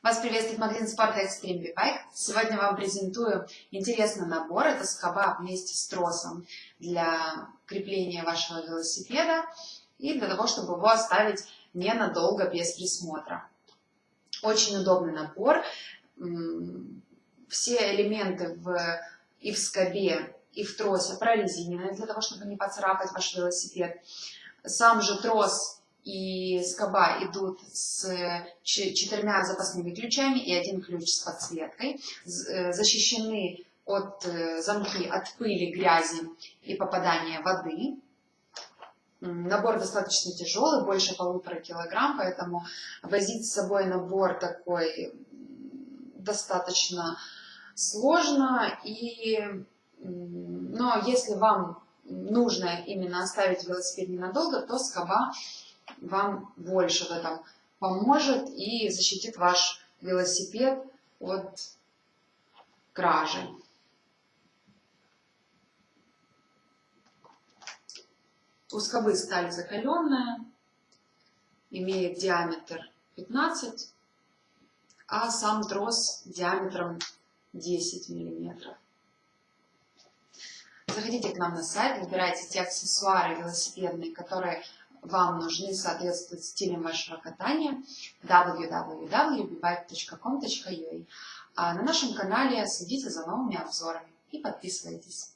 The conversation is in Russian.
Вас приветствует магазин спорта Extreme B-Bike. Сегодня вам презентую интересный набор. Это скоба вместе с тросом для крепления вашего велосипеда и для того, чтобы его оставить ненадолго без присмотра. Очень удобный набор. Все элементы в, и в скобе, и в тросе прорезинены для того, чтобы не поцарапать ваш велосипед. Сам же трос и скоба идут с четырьмя запасными ключами и один ключ с подсветкой. Э, защищены от э, замки от пыли, грязи и попадания воды. Набор достаточно тяжелый, больше полутора килограмм, поэтому возить с собой набор такой достаточно сложно. И, но если вам нужно именно оставить велосипед ненадолго, то скоба вам больше в этом поможет и защитит ваш велосипед от кражи. У скобы сталь закаленная, имеет диаметр 15, а сам трос диаметром 10 миллиметров. Заходите к нам на сайт, выбирайте те аксессуары велосипедные, которые вам нужны соответствуют стилям вашего катания www.bibike.com.ua. А на нашем канале следите за новыми обзорами и подписывайтесь.